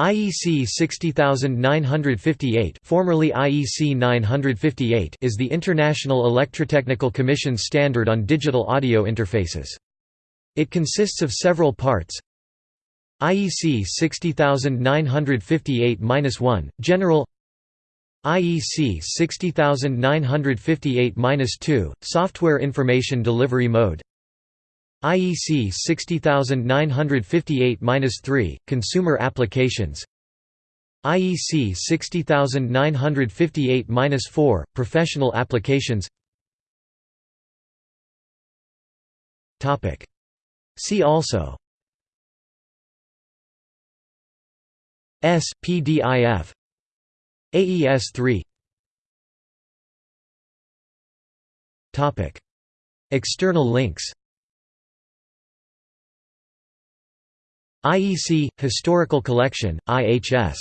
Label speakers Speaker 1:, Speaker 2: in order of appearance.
Speaker 1: IEC 60958 formerly IEC 958 is the International Electrotechnical Commission standard on digital audio interfaces. It consists of several parts. IEC 60958-1, General. IEC 60958-2, Software Information Delivery Mode IEC 60958-3, Consumer Applications. IEC 60958-4, Professional Applications. Topic. See also. S, PDIF AES-3 External links IEC – Historical Collection, IHS